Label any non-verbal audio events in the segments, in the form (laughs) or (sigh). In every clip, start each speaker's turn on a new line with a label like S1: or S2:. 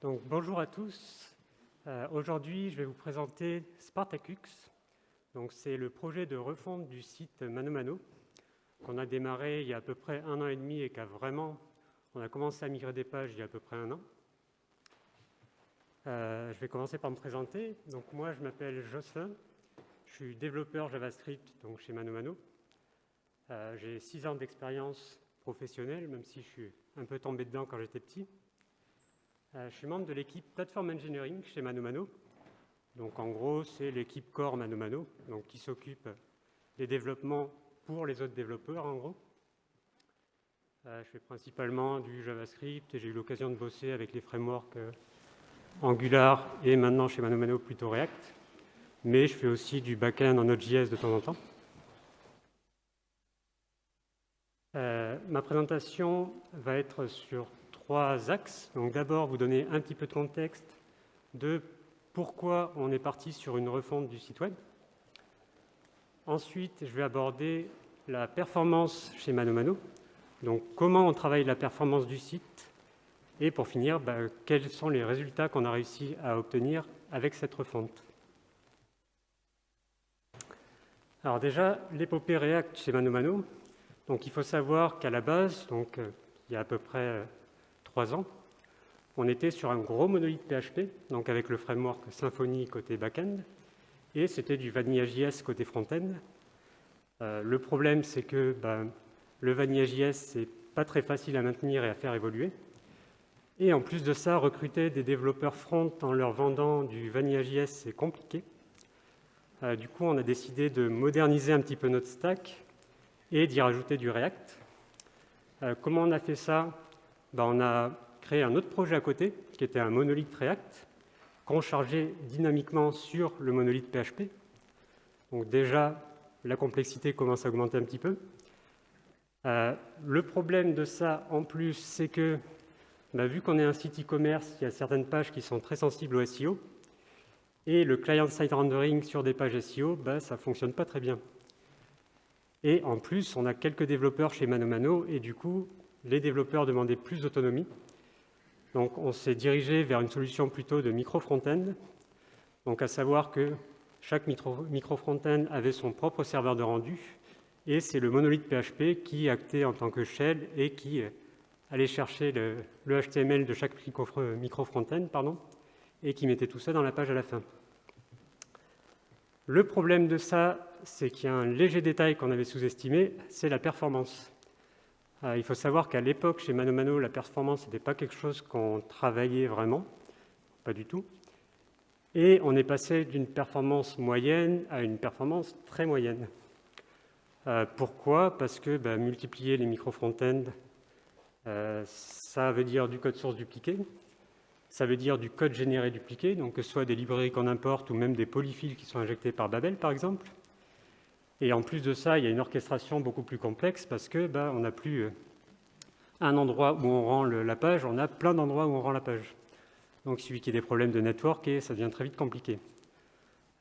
S1: Donc, bonjour à tous. Euh, aujourd'hui, je vais vous présenter Spartacux. C'est le projet de refonte du site ManoMano qu'on a démarré il y a à peu près un an et demi et qu'a vraiment, on a commencé à migrer des pages il y a à peu près un an. Euh, je vais commencer par me présenter. Donc, moi, je m'appelle Jocelyn. Je suis développeur JavaScript donc chez ManoMano. Euh, j'ai six ans d'expérience professionnelle, même si je suis un peu tombé dedans quand j'étais petit. Euh, je suis membre de l'équipe Platform Engineering chez ManoMano. Donc en gros, c'est l'équipe core ManoMano, donc qui s'occupe des développements pour les autres développeurs en gros. Euh, je fais principalement du JavaScript et j'ai eu l'occasion de bosser avec les frameworks euh, Angular et maintenant chez ManoMano plutôt React. Mais je fais aussi du backend en Node.js de temps en temps. ma présentation va être sur trois axes. Donc d'abord, vous donner un petit peu de contexte de pourquoi on est parti sur une refonte du site web. Ensuite, je vais aborder la performance chez ManoMano, donc comment on travaille la performance du site, et pour finir, bah, quels sont les résultats qu'on a réussi à obtenir avec cette refonte. Alors déjà, l'épopée React chez ManoMano, donc il faut savoir qu'à la base, donc, euh, il y a à peu près euh, trois ans, on était sur un gros monolithe PHP, donc avec le framework Symfony côté back-end, et c'était du Vanilla.js côté front-end. Euh, le problème, c'est que ben, le Vanilla.js, c'est pas très facile à maintenir et à faire évoluer. Et en plus de ça, recruter des développeurs front en leur vendant du Vanilla.js, c'est compliqué. Euh, du coup, on a décidé de moderniser un petit peu notre stack et d'y rajouter du React. Euh, comment on a fait ça? Bah, on a créé un autre projet à côté, qui était un monolithe React, qu'on chargeait dynamiquement sur le monolithe PHP. Donc déjà, la complexité commence à augmenter un petit peu. Euh, le problème de ça, en plus, c'est que, bah, vu qu'on est un site e-commerce, il y a certaines pages qui sont très sensibles au SEO, et le client-side rendering sur des pages SEO, bah, ça ne fonctionne pas très bien. Et en plus, on a quelques développeurs chez ManoMano, et du coup, les développeurs demandaient plus d'autonomie. Donc on s'est dirigé vers une solution plutôt de micro-front-end, donc à savoir que chaque micro-front-end avait son propre serveur de rendu, et c'est le monolithe PHP qui actait en tant que shell et qui allait chercher le, HTML de chaque micro-front-end et qui mettait tout ça dans la page à la fin. Le problème de ça, c'est qu'il y a un léger détail qu'on avait sous-estimé, c'est la performance. Euh, il faut savoir qu'à l'époque, chez ManoMano, la performance n'était pas quelque chose qu'on travaillait vraiment, pas du tout. Et on est passé d'une performance moyenne à une performance très moyenne. Euh, pourquoi? Parce que bah, multiplier les micro-front-end, euh, ça veut dire du code source dupliqué, ça veut dire du code généré dupliqué, donc que ce soit des librairies qu'on importe ou même des polyfills qui sont injectés par Babel, par exemple. Et en plus de ça, il y a une orchestration beaucoup plus complexe parce que bah, on n'a plus euh, un endroit où on rend la page, on a plein d'endroits où on rend la page. Donc il suffit qu'il y ait des problèmes de network et ça devient très vite compliqué.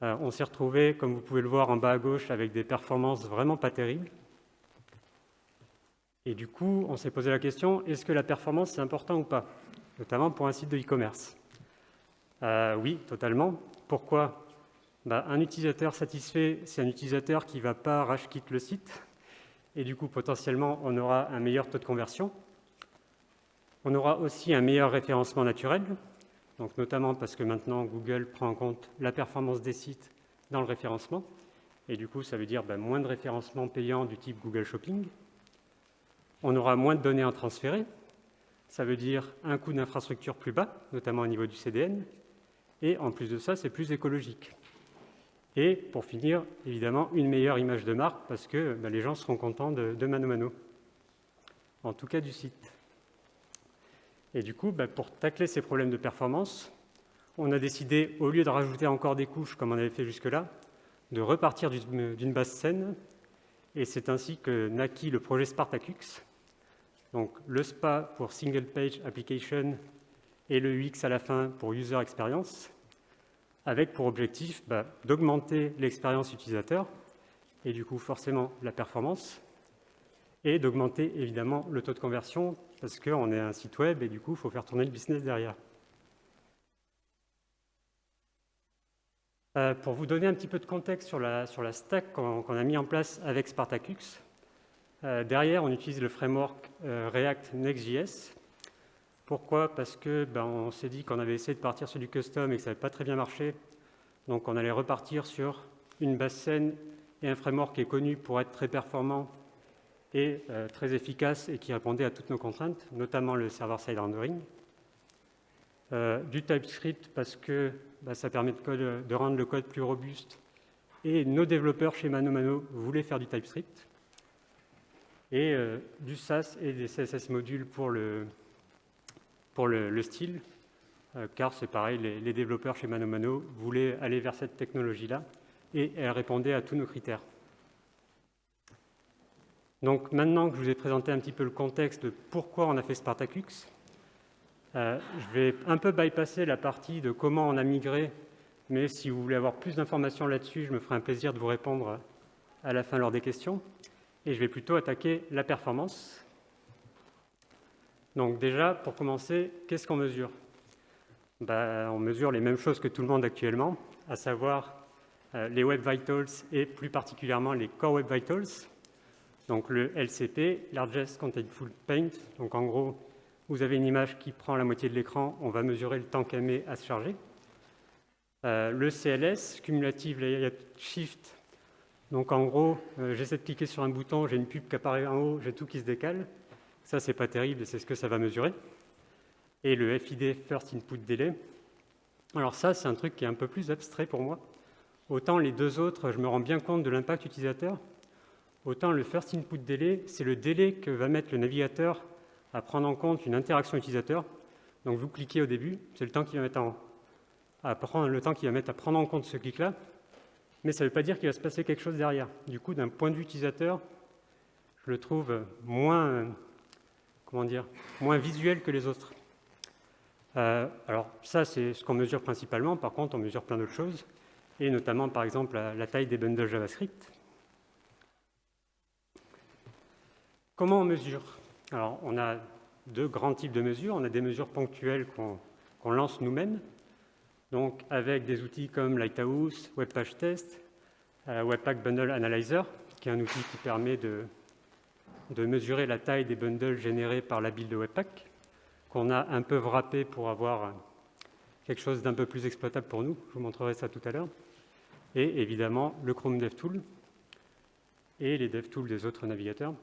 S1: Euh, on s'est retrouvé, comme vous pouvez le voir en bas à gauche, avec des performances vraiment pas terribles. Et du coup, on s'est posé la question, est-ce que la performance c'est important ou pas? Notamment pour un site de e-commerce. Euh, oui, totalement. Pourquoi? Bah, un utilisateur satisfait, c'est un utilisateur qui ne va pas rage quitte le site, et du coup, potentiellement, on aura un meilleur taux de conversion. On aura aussi un meilleur référencement naturel, donc notamment parce que maintenant, Google prend en compte la performance des sites dans le référencement, et du coup, ça veut dire bah, moins de référencement payant du type Google Shopping. On aura moins de données à transférer, ça veut dire un coût d'infrastructure plus bas, notamment au niveau du CDN, et en plus de ça, c'est plus écologique. Et pour finir, évidemment, une meilleure image de marque parce que bah, les gens seront contents de, Mano Mano, en tout cas du site. Et du coup, bah, pour tacler ces problèmes de performance, on a décidé, au lieu de rajouter encore des couches comme on avait fait jusque-là, de repartir d'une base saine. Et c'est ainsi que naquit le projet Spartacux. Donc le SPA pour Single Page Application et le UX à la fin pour User Experience avec pour objectif bah, d'augmenter l'expérience utilisateur et du coup forcément la performance, et d'augmenter évidemment le taux de conversion parce qu'on est un site web et du coup il faut faire tourner le business derrière. Euh, pour vous donner un petit peu de contexte sur la, sur la stack qu'on a mis en place avec Spartacus, euh, derrière on utilise le framework euh, React Next.js pourquoi? Parce que ben, on s'est dit qu'on avait essayé de partir sur du custom et que ça n'avait pas très bien marché. Donc on allait repartir sur une base scène et un framework qui est connu pour être très performant et euh, très efficace et qui répondait à toutes nos contraintes, notamment le server-side rendering. Euh, du TypeScript parce que bah, ça permet de, rendre le code plus robuste et nos développeurs chez ManoMano voulaient faire du TypeScript. Et euh, du SAS et des CSS modules pour le, pour le, style, car c'est pareil, les, développeurs chez ManoMano voulaient aller vers cette technologie-là et elle répondait à tous nos critères. Donc maintenant que je vous ai présenté un petit peu le contexte de pourquoi on a fait Spartacux, euh, je vais un peu bypasser la partie de comment on a migré, mais si vous voulez avoir plus d'informations là-dessus, je me ferai un plaisir de vous répondre à la fin lors des questions. Et je vais plutôt attaquer la performance. Donc déjà, pour commencer, qu'est-ce qu'on mesure? Ben, On mesure les mêmes choses que tout le monde actuellement, à savoir euh, les Web Vitals et plus particulièrement les Core Web Vitals. Donc le LCP, Largest Contentful Paint. Donc en gros, vous avez une image qui prend la moitié de l'écran, on va mesurer le temps qu'elle met à se charger. Euh, le CLS, Cumulative Layout Shift. Donc en gros, euh, j'essaie de cliquer sur un bouton, j'ai une pub qui apparaît en haut, j'ai tout qui se décale. Ça, c'est pas terrible, c'est ce que ça va mesurer. Et le FID, First Input Delay. Alors ça, c'est un truc qui est un peu plus abstrait pour moi. Autant les deux autres, je me rends bien compte de l'impact utilisateur, autant le first input delay, c'est le délai que va mettre le navigateur à prendre en compte une interaction utilisateur. Donc vous cliquez au début, c'est le temps qu'il va mettre à prendre, le temps qu'il va mettre à prendre en compte ce clic-là, mais ça ne veut pas dire qu'il va se passer quelque chose derrière. Du coup, d'un point de vue utilisateur, je le trouve moins, comment dire, moins visuel que les autres. Euh, alors ça, c'est ce qu'on mesure principalement. Par contre, on mesure plein d'autres choses et notamment par exemple la, taille des bundles JavaScript. Comment on mesure? Alors, on a deux grands types de mesures. On a des mesures ponctuelles qu'on lance nous-mêmes, donc avec des outils comme Lighthouse, Webpage Test, euh, Webpack Bundle Analyzer, qui est un outil qui permet de, de mesurer la taille des bundles générés par la build de Webpack, qu'on a un peu wrappé pour avoir quelque chose d'un peu plus exploitable pour nous. Je vous montrerai ça tout à l'heure et évidemment le Chrome DevTool et les DevTools des autres navigateurs.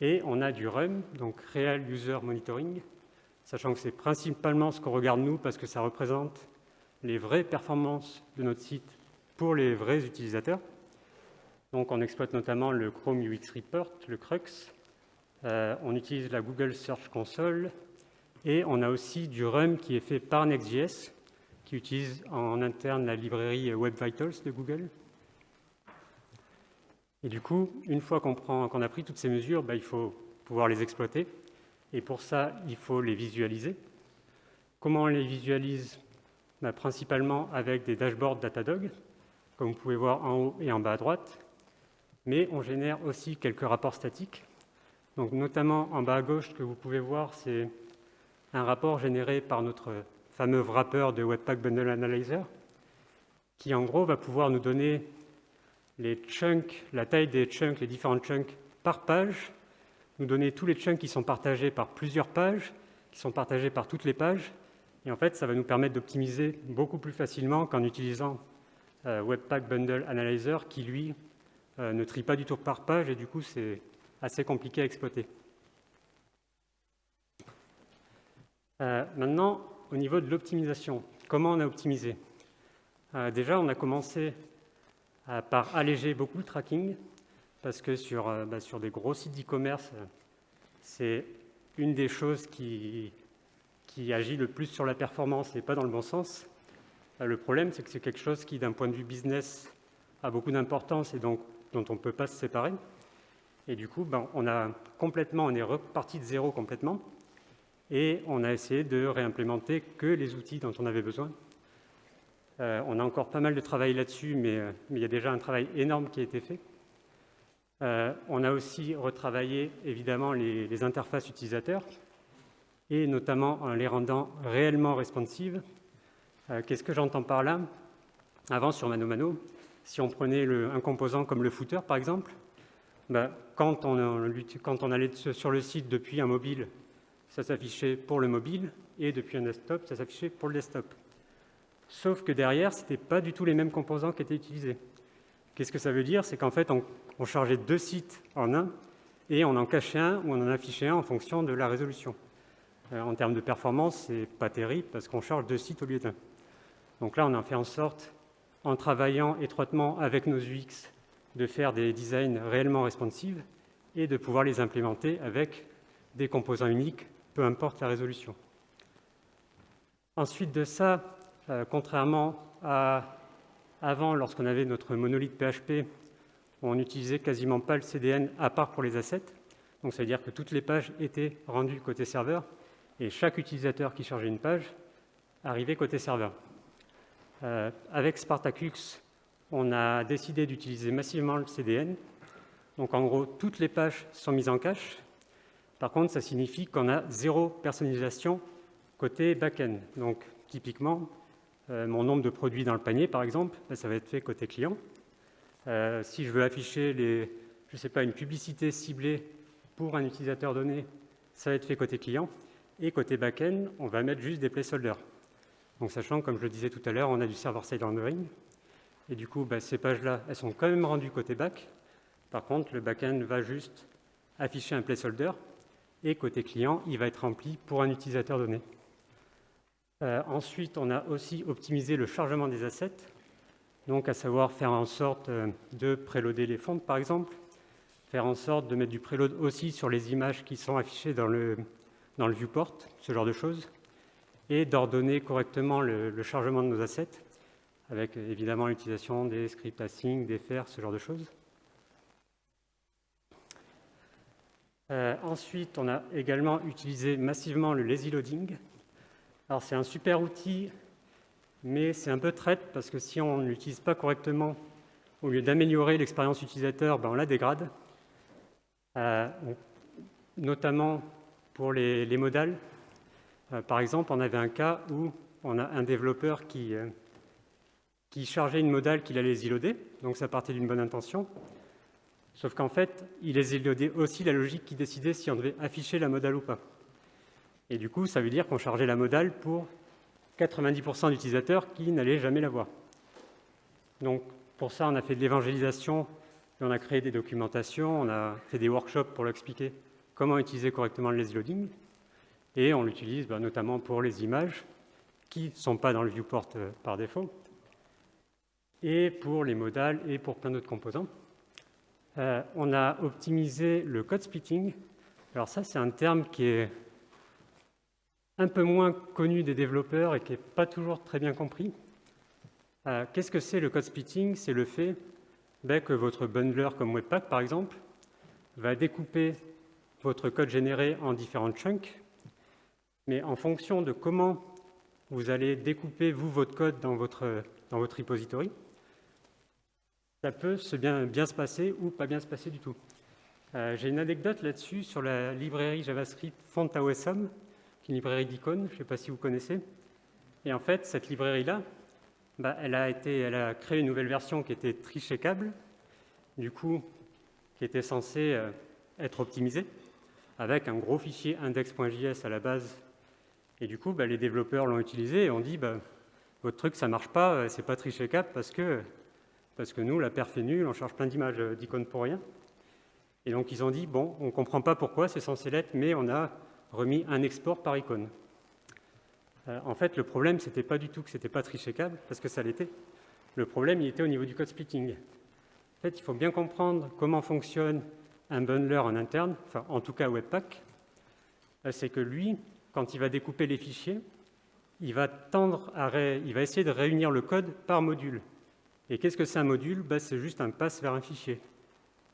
S1: Et on a du RUM, donc Real User Monitoring, sachant que c'est principalement ce qu'on regarde nous parce que ça représente les vraies performances de notre site pour les vrais utilisateurs. Donc on exploite notamment le Chrome UX Report, le CRUX, euh, on utilise la Google Search Console, et on a aussi du RUM qui est fait par Next.js, qui utilise en interne la librairie Web Vitals de Google. Et du coup, une fois qu'on a pris toutes ces mesures, bah, il faut pouvoir les exploiter. Et pour ça, il faut les visualiser. Comment on les visualise? Bah, Principalement avec des dashboards Datadog, comme vous pouvez voir en haut et en bas à droite. Mais on génère aussi quelques rapports statiques. Donc, notamment en bas à gauche, ce que vous pouvez voir, c'est un rapport généré par notre fameux wrapper de Webpack Bundle Analyzer, qui en gros va pouvoir nous donner les chunks, la taille des chunks, les différents chunks par page, nous donner tous les chunks qui sont partagés par plusieurs pages, qui sont partagés par toutes les pages, et en fait, ça va nous permettre d'optimiser beaucoup plus facilement qu'en utilisant euh, Webpack Bundle Analyzer, qui lui ne trie pas du tout par page, et du coup, c'est assez compliqué à exploiter. Euh, maintenant, au niveau de l'optimisation, comment on a optimisé? Euh, Déjà, on a commencé euh, par alléger beaucoup le tracking, parce que sur, euh, bah, sur des gros sites d'e-commerce, c'est une des choses qui, qui agit le plus sur la performance et pas dans le bon sens. le problème, c'est que c'est quelque chose qui, d'un point de vue business, a beaucoup d'importance et donc dont on ne peut pas se séparer. Et du coup, ben, on, a complètement, on est reparti de zéro complètement et on a essayé de réimplémenter que les outils dont on avait besoin. Euh, on a encore pas mal de travail là-dessus, euh, mais, il y a déjà un travail énorme qui a été fait. Euh, on a aussi retravaillé évidemment les, interfaces utilisateurs, et notamment en les rendant réellement responsives. Qu'est-ce que j'entends par là? Avant sur ManoMano, si on prenait un composant comme le footer, par exemple, quand, on, quand on allait sur le site depuis un mobile, ça s'affichait pour le mobile, et depuis un desktop, ça s'affichait pour le desktop. Sauf que derrière, ce n'était pas du tout les mêmes composants qui étaient utilisés. Qu'est-ce que ça veut dire? C'est qu'en fait, on, chargeait deux sites en un, et on en cachait un ou on en affichait un en fonction de la résolution. Euh, en termes de performance, ce n'est pas terrible parce qu'on charge deux sites au lieu d'un. Donc là, on a fait en sorte, en travaillant étroitement avec nos UX, de faire des designs réellement responsives et de pouvoir les implémenter avec des composants uniques, peu importe la résolution. Ensuite de ça, euh, contrairement à avant, lorsqu'on avait notre monolithe PHP, on n'utilisait quasiment pas le CDN à part pour les assets. Donc ça veut dire que toutes les pages étaient rendues côté serveur et chaque utilisateur qui chargeait une page arrivait côté serveur. Euh, avec Spartacus, on a décidé d'utiliser massivement le CDN. Donc en gros, toutes les pages sont mises en cache. Par contre, ça signifie qu'on a zéro personnalisation côté back-end. Donc typiquement, euh, mon nombre de produits dans le panier, par exemple, ben, ça va être fait côté client. Euh, si je veux afficher les, je sais pas, une publicité ciblée pour un utilisateur donné, ça va être fait côté client. Et côté back-end, on va mettre juste des placeholders. Donc sachant, comme je le disais tout à l'heure, on a du server-side rendering. Et du coup, bah, ces pages-là, elles sont quand même rendues côté back. Par contre, le back-end va juste afficher un placeholder. Et côté client, il va être rempli pour un utilisateur donné. Euh, ensuite, on a aussi optimisé le chargement des assets. Donc, à savoir faire en sorte euh, de préloader les fonds, par exemple. Faire en sorte de mettre du préload aussi sur les images qui sont affichées dans le, dans le viewport, ce genre de choses et d'ordonner correctement le, chargement de nos assets, avec évidemment l'utilisation des scripts async, des fers, ce genre de choses. Euh, ensuite, on a également utilisé massivement le lazy loading. Alors c'est un super outil, mais c'est un peu traite parce que si on ne l'utilise pas correctement, au lieu d'améliorer l'expérience utilisateur, ben on la dégrade. Euh, notamment pour les, les modales, par exemple, on avait un cas où on a un développeur qui, euh, chargeait une modale qu'il allait ziloder, donc ça partait d'une bonne intention, sauf qu'en fait, il zilodait aussi la logique qui décidait si on devait afficher la modale ou pas. Et du coup, ça veut dire qu'on chargeait la modale pour 90% d'utilisateurs qui n'allaient jamais la voir. Donc, pour ça, on a fait de l'évangélisation, on a créé des documentations, on a fait des workshops pour l'expliquer comment utiliser correctement le lazy loading. Et on l'utilise bah, notamment pour les images qui ne sont pas dans le viewport euh, par défaut, et pour les modales et pour plein d'autres composants. Euh, on a optimisé le code splitting. Alors ça, c'est un terme qui est un peu moins connu des développeurs et qui n'est pas toujours très bien compris. Euh, qu'est-ce que c'est le code splitting? C'est le fait ben, que votre bundler comme Webpack, par exemple, va découper votre code généré en différents chunks mais en fonction de comment vous allez découper, vous, votre code dans votre, dans votre repository, ça peut se bien, bien se passer ou pas bien se passer du tout. Euh, j'ai une anecdote là-dessus sur la librairie JavaScript FontAOSM, qui est une librairie d'icônes, je ne sais pas si vous connaissez. Et en fait, cette librairie-là, bah, elle, a elle a créé une nouvelle version qui était tricheckable, du coup, qui était censée euh, être optimisée, avec un gros fichier index.js à la base et du coup, bah, les développeurs l'ont utilisé et ont dit bah, votre truc, ça ne marche pas, euh, c'est pas trichecable parce que, parce que nous, la perf est nulle, on charge plein d'images euh, d'icônes pour rien. Et donc, ils ont dit bon, on ne comprend pas pourquoi, c'est censé l'être, mais on a remis un export par icône. Euh, en fait, le problème, ce n'était pas du tout que ce n'était pas trichecable, parce que ça l'était. Le problème, il était au niveau du code splitting. En fait, il faut bien comprendre comment fonctionne un bundler en interne, enfin, en tout cas Webpack. C'est que lui, quand il va découper les fichiers, il va, tendre à il va essayer de réunir le code par module. Et qu'est-ce que c'est un module? Ben, C'est juste un pass vers un fichier.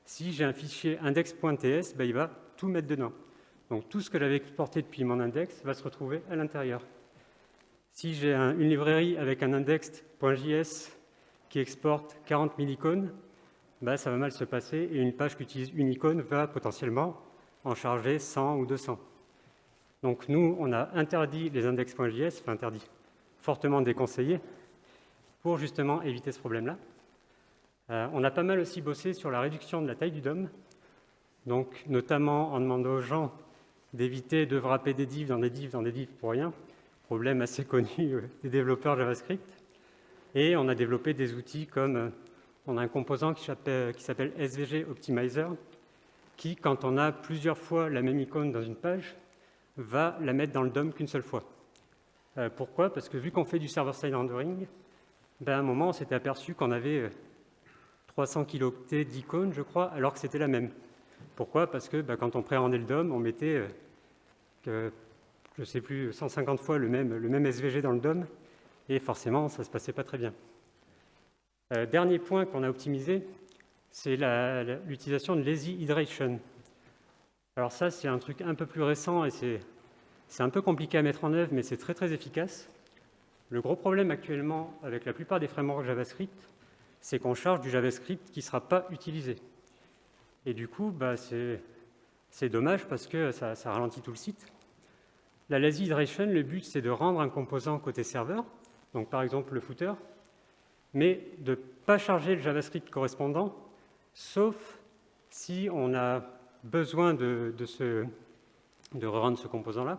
S1: Si j'ai un fichier index.ts, ben, il va tout mettre dedans. Donc tout ce que j'avais exporté depuis mon index va se retrouver à l'intérieur. Si j'ai une librairie avec un index.js qui exporte 40 000 icônes, ben, ça va mal se passer et une page qui utilise une icône va potentiellement en charger 100 ou 200. Donc nous, on a interdit les index.js, enfin interdit, fortement déconseillé, pour justement éviter ce problème-là. Euh, on a pas mal aussi bossé sur la réduction de la taille du DOM, donc notamment en demandant aux gens d'éviter de wrapper des divs dans des divs dans des divs pour rien, problème assez (laughs) connu euh, des développeurs JavaScript. Et on a développé des outils comme, euh, on a un composant qui s'appelle SVG Optimizer, qui, quand on a plusieurs fois la même icône dans une page, va la mettre dans le DOM qu'une seule fois. pourquoi? Parce que vu qu'on fait du server-side rendering, ben à un moment, on s'était aperçu qu'on avait 300 kilooctets d'icônes, je crois, alors que c'était la même. Pourquoi? Parce que bah, quand on préhendait le DOM, on mettait, euh, je ne sais plus, 150 fois le même, SVG dans le DOM, et forcément, ça ne se passait pas très bien. Euh, dernier point qu'on a optimisé, c'est l'utilisation de lazy hydration. Alors ça, c'est un truc un peu plus récent et c'est un peu compliqué à mettre en œuvre, mais c'est très très efficace. Le gros problème actuellement avec la plupart des frameworks JavaScript, c'est qu'on charge du JavaScript qui ne sera pas utilisé. Et du coup, bah, c'est dommage parce que ça, ralentit tout le site. La lazy iteration, le but, c'est de rendre un composant côté serveur, donc par exemple le footer, mais de ne pas charger le JavaScript correspondant, sauf si on a besoin de, de, de rendre ce composant-là.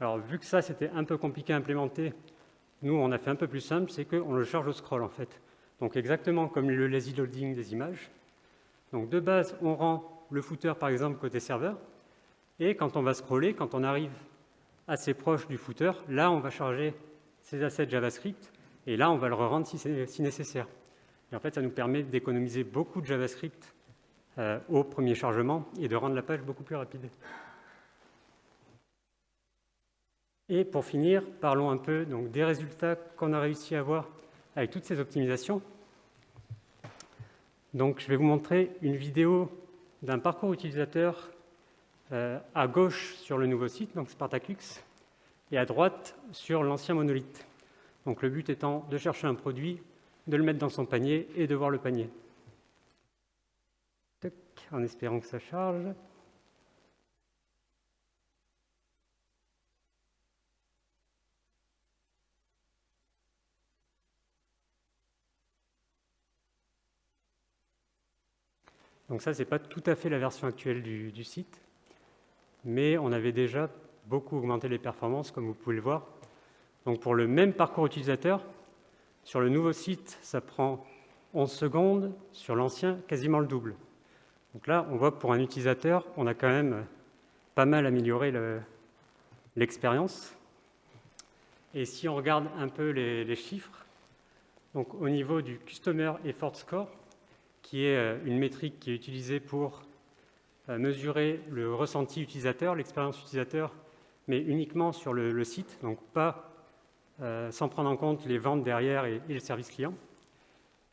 S1: Alors, vu que ça, c'était un peu compliqué à implémenter, nous, on a fait un peu plus simple, c'est qu'on le charge au scroll, en fait. Donc exactement comme le lazy loading des images. Donc de base, on rend le footer, par exemple, côté serveur. Et quand on va scroller, quand on arrive assez proche du footer, là, on va charger ces assets JavaScript. Et là, on va le re-rendre si, nécessaire. Et en fait, ça nous permet d'économiser beaucoup de JavaScript euh, au premier chargement et de rendre la page beaucoup plus rapide. Et pour finir, parlons un peu donc, des résultats qu'on a réussi à avoir avec toutes ces optimisations. Donc, je vais vous montrer une vidéo d'un parcours utilisateur euh, à gauche sur le nouveau site, donc Spartacux, et à droite sur l'ancien monolithe. Donc, le but étant de chercher un produit, de le mettre dans son panier et de voir le panier. En espérant que ça charge. Donc ça, ce n'est pas tout à fait la version actuelle du, site, mais on avait déjà beaucoup augmenté les performances, comme vous pouvez le voir. Donc pour le même parcours utilisateur, sur le nouveau site, ça prend 11 secondes, sur l'ancien, quasiment le double. Donc là, on voit que pour un utilisateur, on a quand même pas mal amélioré l'expérience. Et si on regarde un peu les, chiffres, donc au niveau du Customer Effort Score, qui est euh, une métrique qui est utilisée pour euh, mesurer le ressenti utilisateur, l'expérience utilisateur, mais uniquement sur le, site, donc pas euh, sans prendre en compte les ventes derrière et, le service client.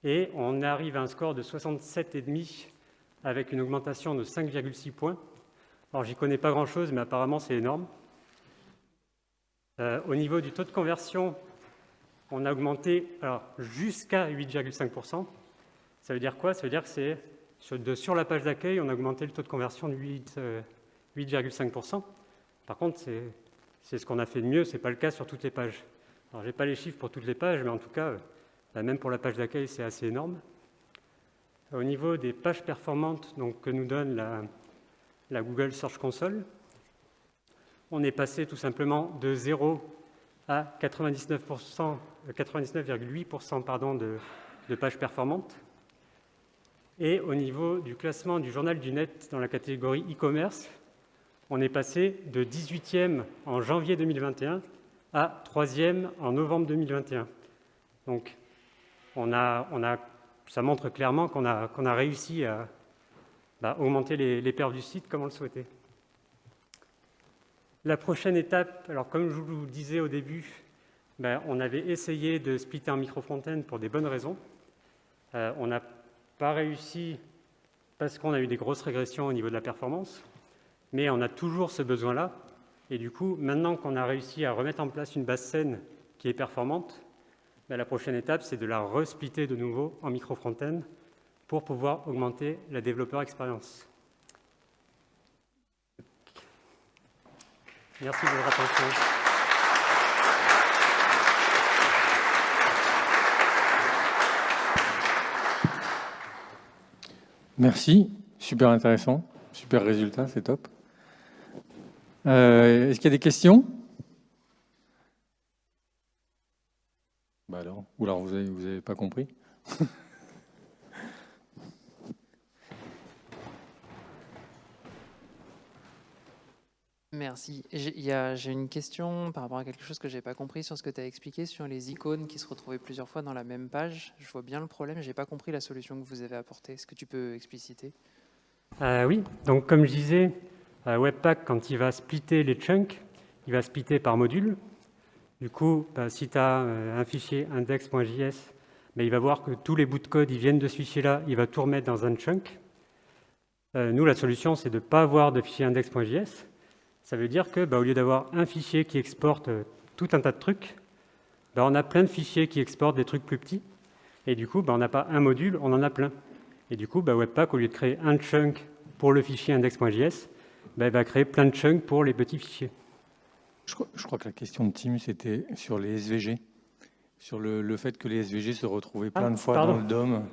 S1: Et on arrive à un score de 67,5 avec une augmentation de 5,6 points. Alors, j'y connais pas grand-chose, mais apparemment, c'est énorme. au niveau du taux de conversion, on a augmenté jusqu'à 8,5%. Ça veut dire quoi? Ça veut dire que c'est sur, la page d'accueil, on a augmenté le taux de conversion de 8,5%. Euh, Par contre, c'est ce qu'on a fait de mieux, ce n'est pas le cas sur toutes les pages. Alors, je n'ai pas les chiffres pour toutes les pages, mais en tout cas, euh, bah, même pour la page d'accueil, c'est assez énorme. Au niveau des pages performantes donc, que nous donne la, Google Search Console, on est passé tout simplement de 0 à 99,8% 99 de, de pages performantes. Et au niveau du classement du journal du net dans la catégorie e-commerce, on est passé de 18e en janvier 2021 à 3e en novembre 2021. Donc, on a, on a, ça montre clairement qu'on a, qu'on a réussi à bah, augmenter les, les perfs du site comme on le souhaitait. La prochaine étape, alors comme je vous le disais au début, ben, on avait essayé de splitter en micro-fontaine pour des bonnes raisons. Euh, on a pas réussi parce qu'on a eu des grosses régressions au niveau de la performance, mais on a toujours ce besoin-là. Et du coup, maintenant qu'on a réussi à remettre en place une base saine qui est performante, ben, la prochaine étape, c'est de la resplitter de nouveau en micro-front-end pour pouvoir augmenter la développeur expérience. Merci de votre attention.
S2: Merci, super intéressant, super résultat, c'est top. Euh, est-ce qu'il y a des questions? Ou alors vous n'avez vous avez pas compris?
S3: Merci. J'ai une question par rapport à quelque chose que je n'ai pas compris sur ce que tu as expliqué sur les icônes qui se retrouvaient plusieurs fois dans la même page. Je vois bien le problème, je n'ai pas compris la solution que vous avez apportée. Est-ce que tu peux expliciter?
S1: Euh, Oui, donc comme je disais, euh, Webpack, quand il va splitter les chunks, il va splitter par module. Du coup, bah, si tu as euh, un fichier index.js, bah, il va voir que tous les bouts de code ils viennent de ce fichier-là, il va tout remettre dans un chunk. nous, la solution, c'est de ne pas avoir de fichier index.js, ça veut dire que, bah, au lieu d'avoir un fichier qui exporte euh, tout un tas de trucs, on a plein de fichiers qui exportent des trucs plus petits. Et du coup, on n'a pas un module, on en a plein. Et du coup, Webpack, au lieu de créer un chunk pour le fichier index.js, va créer plein de chunks pour les petits fichiers.
S2: Je crois, que la question de Tim, c'était sur les SVG, sur le, fait que les SVG se retrouvaient plein de ah, fois dans le DOM.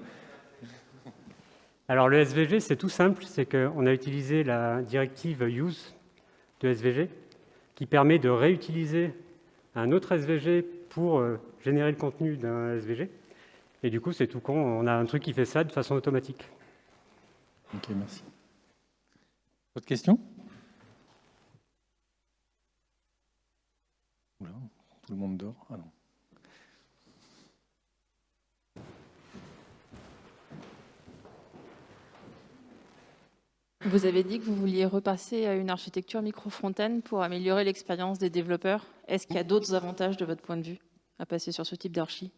S1: Alors le SVG, c'est tout simple, c'est qu'on a utilisé la directive use de SVG qui permet de réutiliser un autre SVG pour euh, générer le contenu d'un SVG. Et du coup, c'est tout con, on a un truc qui fait ça de façon automatique.
S2: Ok, merci. Autre question Tout le monde dort ah non.
S4: Vous avez dit que vous vouliez repasser à une architecture micro-frontaine pour améliorer l'expérience des développeurs. Est-ce qu'il y a d'autres avantages de votre point de vue à passer sur ce type d'archi?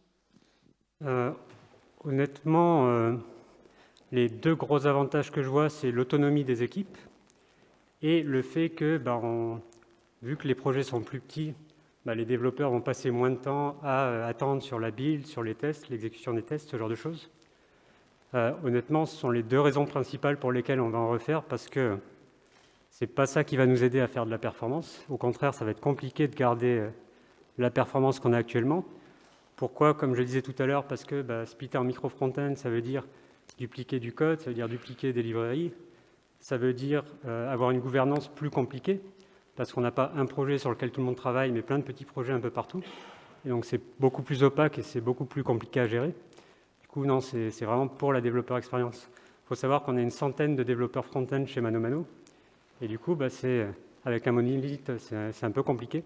S1: Euh, Honnêtement, euh, les deux gros avantages que je vois, c'est l'autonomie des équipes et le fait que, bah, vu que les projets sont plus petits, bah, les développeurs vont passer moins de temps à euh, attendre sur la build, sur les tests, l'exécution des tests, ce genre de choses. Euh, honnêtement, ce sont les deux raisons principales pour lesquelles on va en refaire, parce que ce n'est pas ça qui va nous aider à faire de la performance. Au contraire, ça va être compliqué de garder euh, la performance qu'on a actuellement. Pourquoi? Comme je le disais tout à l'heure, parce que bah, splitter en micro-frontend, ça veut dire dupliquer du code, ça veut dire dupliquer des librairies, ça veut dire avoir une gouvernance plus compliquée, parce qu'on n'a pas un projet sur lequel tout le monde travaille, mais plein de petits projets un peu partout. Et donc c'est beaucoup plus opaque et c'est beaucoup plus compliqué à gérer. Du coup, non, c'est vraiment pour la développeur expérience. Il faut savoir qu'on a une centaine de développeurs front-end chez ManoMano. Et du coup, bah, avec un monolithe, c'est un peu compliqué.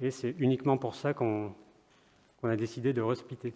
S1: Et c'est uniquement pour ça qu'on a décidé de resplitter.